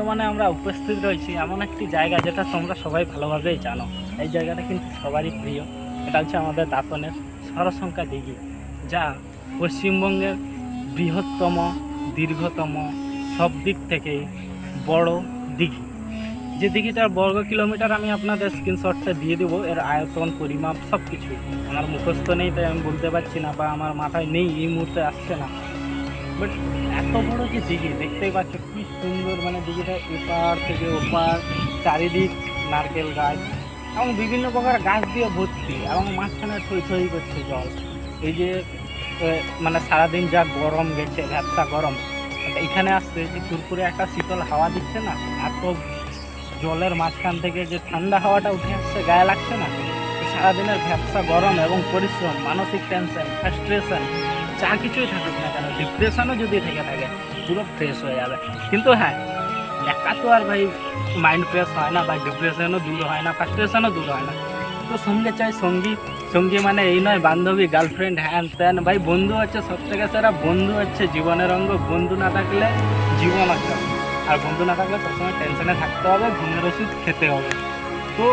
উপস্থিত রয়েছি এমন একটি জায়গা যেটা তোমরা সবাই ভালোভাবেই জানো। এই জায়গাটা কিন্তু সবারই প্রিয়। এটা হচ্ছে আমাদের দাঁতনের সরসংখ্যা দিঘি, যা পশ্চিমবঙ্গের বৃহত্তম, দীর্ঘতম, সব দিক থেকে বড় দিঘি। যে দিঘিটার বর্গ কিলোমিটার আমি আপনাদের স্ক্রিনশটটা দিয়ে দেবো, এর আয়তন, পরিমাপ সব কিছু আমার মুখস্থ নেই, তাই আমি বলতে পারছি না বা আমার মাথায় নেই, এই মুহূর্তে আসছে না। বাট এত বড় যে দিঘি, দেখতেই পাচ্ছ কি সুন্দর মানে দিঘিটা এপার থেকে ওপার, চারিদিক নারকেল গাছ এবং বিভিন্ন প্রকার গাছ দিয়ে ভর্তি এবং মাঝখানে থই থই করছে জল। এই যে মানে সারাদিন যা গরম গেছে, ভ্যাপসা গরম এখানে আসছে যে কুরকুরে একটা শীতল হাওয়া দিচ্ছে না, এত জলের মাঝখান থেকে যে ঠান্ডা হাওয়াটা উঠে আসছে, গায়ে লাগছে না। সারাদিনের ভ্যাপসা গরম এবং পরিশ্রম, মানসিক টেনশন ফ্রাস্ট্রেশন যা কিছুই থাকুক না কেন ডিপ্রেশনও যদি থেকে থাকে, পুরো ফ্রেশ হয়ে যাবে। কিন্তু হ্যাঁ একা তো আর ভাই মাইন্ড ফ্রেশ হয় না বা ডিপ্রেশনও দূর হয় না ফ্রাস্ট্রেশনও দূর হয় না। তো সঙ্গে চাই সঙ্গী সঙ্গী মানে এই নয়, বান্ধবী গার্লফ্রেন্ড হ্যান ত্যান ভাই, বন্ধু হচ্ছে সব থেকে সেরা, বন্ধু হচ্ছে জীবনের অঙ্গ। বন্ধু না থাকলে জীবন আছে আর বন্ধু না থাকলে সবসময় টেনশনে থাকতে হবে, ঘুমের ওষুধ খেতে হবে। তো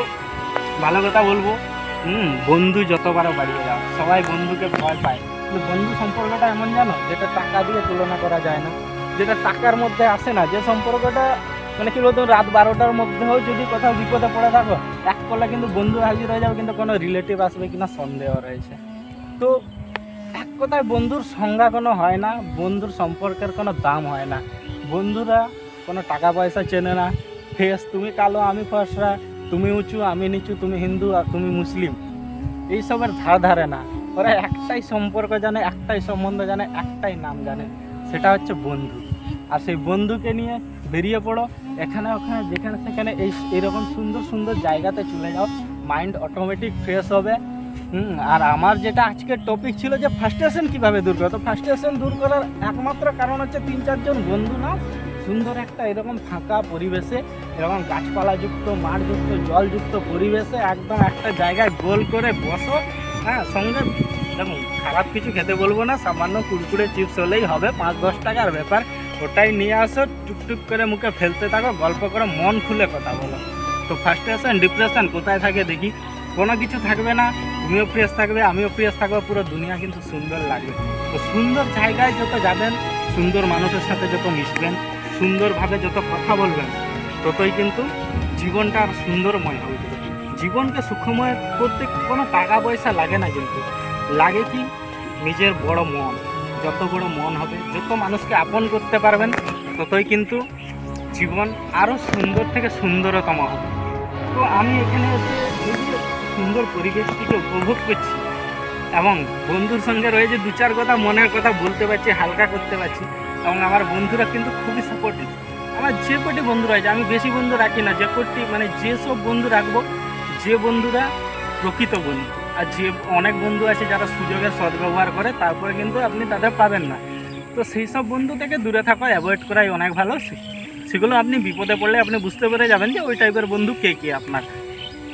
ভালো কথা বলব, হুম, বন্ধু যতবারও বাড়িয়ে যাও সবাই বন্ধুকে ভয় পায়। বন্ধু সম্পর্কটা এমন জানো, যেটা টাকা দিয়ে তুলনা করা যায় না, যেটা টাকার মধ্যে আসে না, যে সম্পর্কটা মানে কি বলতো, রাত বারোটার মধ্যেও যদি কোথাও বিপদে পড়ে থাকো, এক কলে কিন্তু বন্ধু হাজির হয়ে যাবে, কিন্তু কোনো রিলেটিভ আসবে কিনা সন্দেহ রয়েছে। তো এক কথায় বন্ধুর সংজ্ঞা কোনো হয় না, বন্ধুর সম্পর্কের কোনো দাম হয় না। বন্ধুরা কোনো টাকা পয়সা চেনে না। ফেস, তুমি কালো, আমি ফসরা, তুমি উঁচু, আমি নিচু, তুমি হিন্দু, আর তুমি মুসলিম। এইসবের ধার ধারে না। ওরা একটাই সম্পর্ক জানে, একটাই সম্বন্ধ জানে, একটাই নাম জানে। সেটা হচ্ছে বন্ধু। আর সেই বন্ধুকে নিয়ে বেরিয়ে পড়ো। এখানে, ওখানে, যেখানে, সেখানে এই, এরকম সুন্দর সুন্দর জায়গাতে চলে যাও। মাইন্ড অটোমেটিক ফ্রেশ হবে। হুম, আর আমার যেটা আজকের টপিক ছিল যে ফার্স্টেশন কীভাবে দূর করো তো ফার্স্টেশন দূর করার একমাত্র কারণ হচ্ছে তিন, চারজন বন্ধু নাও সুন্দর একটা এরকম ফাঁকা পরিবেশে, এরকম গাছপালাযুক্ত, মাঠযুক্ত, জলযুক্ত পরিবেশে একদম একটা জায়গায় গোল করে বসো। হ্যাঁ সঙ্গে দেখুন খারাপ কিছু খেতে বলব না, সামান্য কুরকুরে চিপস হলেই হবে, পাঁচ দশ টাকার ব্যাপার। ওটাই নিয়ে আসো, টুকটুক করে মুখে ফেলতে থাকো, গল্প করে, মন খুলে কথা বলো। তো ফার্স্টেশন ডিপ্রেশন কোথায় থাকে দেখি? কোনো কিছু থাকবে না, তুমিও ফ্রেশ থাকবে, আমিও ফ্রেশ থাকব, পুরো দুনিয়া কিন্তু সুন্দর লাগবে। তো সুন্দর জায়গায় যত যাবেন, সুন্দর মানুষের সাথে যত মিশবেন, সুন্দরভাবে যত কথা বলবেন, ততই কিন্তু জীবনটা সুন্দরময় হবে। জীবনকে সুখময় করতে কোনো টাকা পয়সা লাগে না কিন্তু। লাগে কি? নিজের বড় মন। যত বড় মন হবে, যত মানুষকে আপন করতে পারবেন, ততই কিন্তু জীবন আরও সুন্দর থেকে সুন্দরতম হবে। তো আমি এখানে এসে এই যে সুন্দর পরিবেশটিকে উপভোগ করছি এবং বন্ধুর সঙ্গে রয়েছে দু চার কথা মনের কথা বলতে পারছি, হালকা করতে পারছি, এবং আমার বন্ধুরা কিন্তু খুবই সাপোর্টিভ আমার যে কটি বন্ধু রয়েছে, আমি বেশি বন্ধু রাখি না, যে কটি মানে যেসব বন্ধু রাখব, যে বন্ধুরা প্রকৃত বন্ধু। আর যে অনেক বন্ধু আছে যারা সুযোগের সদ্ব্যবহার করে, তারপরে কিন্তু আপনি তাদের পাবেন না। তো সেই সব বন্ধু থেকে দূরে থাকা অ্যাভয়েড করাই অনেক ভালো। সেগুলো আপনি বিপদে পড়লে আপনি বুঝতে পেরে যাবেন যে ওই টাইপের বন্ধু কে কে আপনার।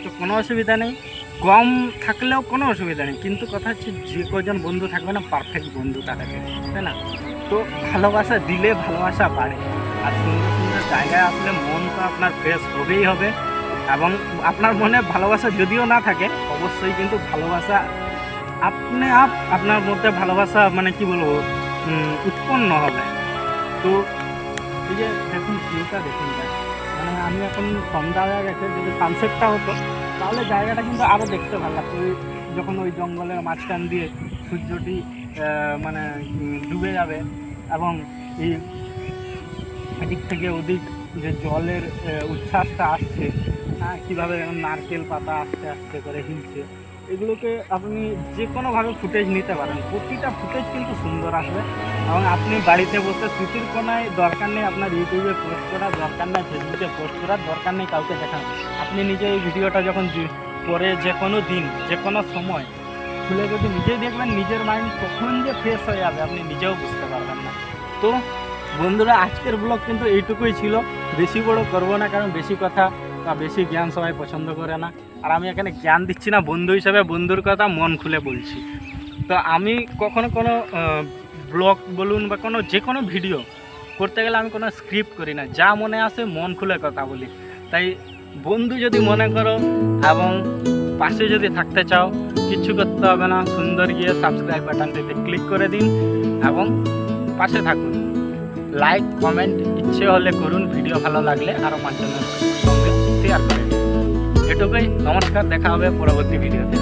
তো কোনো অসুবিধা নেই। কম থাকলেও কোনো অসুবিধা নেই। কিন্তু কথা হচ্ছে যে কজন বন্ধু থাকবে না পারফেক্ট বন্ধু তাদেরকে, তাই না? তো ভালোবাসা দিলে ভালোবাসা বাড়ে। আর সুন্দর সুন্দর জায়গায় আসলে মন তো আপনার ফ্রেশ হবেই হবে। এবং আপনার মনে ভালোবাসা যদিও না থাকে, অবশ্যই কিন্তু ভালোবাসা আপনি আপ, আপনার মধ্যে ভালোবাসা মানে কি বলব উৎপন্ন হবে। তো এই যে দেখুন, ভিউটা দেখুন মানে আমি এখন সন্ধ্যা গেছে, যদি সানসেটটা হতো, তাহলে জায়গাটা কিন্তু আরও দেখতে ভালো লাগতো। যখন ওই জঙ্গলের মাঝখান দিয়ে সূর্যটি মানে ডুবে যাবে এবং এই এদিক থেকে ওদিক যে জলের উচ্ছ্বাসটা আসছে হ্যাঁ কীভাবে নারকেল পাতা আস্তে আস্তে করে হিলছে, এগুলোকে আপনি যে কোনোভাবে ফুটেজ নিতে পারেন। প্রতিটা ফুটেজ কিন্তু সুন্দর আসবে। এবং আপনি বাড়িতে বসে স্মৃতির কোনায় দরকার নেই আপনার ইউটিউবে পোস্ট করার, দরকার নেই ফেসবুকে পোস্ট করার, দরকার নেই কাউকে দেখান আপনি নিজে এই ভিডিওটা যখন পরে যে কোনো দিন যে কোনো সময়, খুলে যদি নিজেই দেখবেন, নিজের মাইন্ড কখন যে ফ্রেশ হয়ে যাবে আপনি নিজেও বুঝতে পারবেন না। তো বন্ধুরা, আজকের ব্লগ কিন্তু এইটুকুই ছিল। বেশি বড় করব না, কারণ বেশি কথা বা বেশি জ্ঞান সবাই পছন্দ করে না। আর আমি এখানে জ্ঞান দিচ্ছি না, বন্ধু হিসাবে বন্ধুর কথা মন খুলে বলছি। তো আমি কখনো কোনো ব্লগ বলুন বা কোনো যে কোনো ভিডিও করতে গেলে আমি কোনো স্ক্রিপ্ট করি না। যা মনে আসে মন খুলে কথা বলি। তাই বন্ধু যদি মনে করো এবং পাশে যদি থাকতে চাও কিচ্ছু করতে হবে না, সুন্দর গিয়ে সাবস্ক্রাইব বাটনটিতে ক্লিক করে দিন এবং পাশে থাকুন। লাইক কমেন্ট ইচ্ছে হলে করুন ভিডিও ভালো লাগলে আরও পাঁচজনের সঙ্গে শেয়ার করে দিন। এটুকুই, নমস্কার, দেখা হবে পরবর্তী ভিডিওতে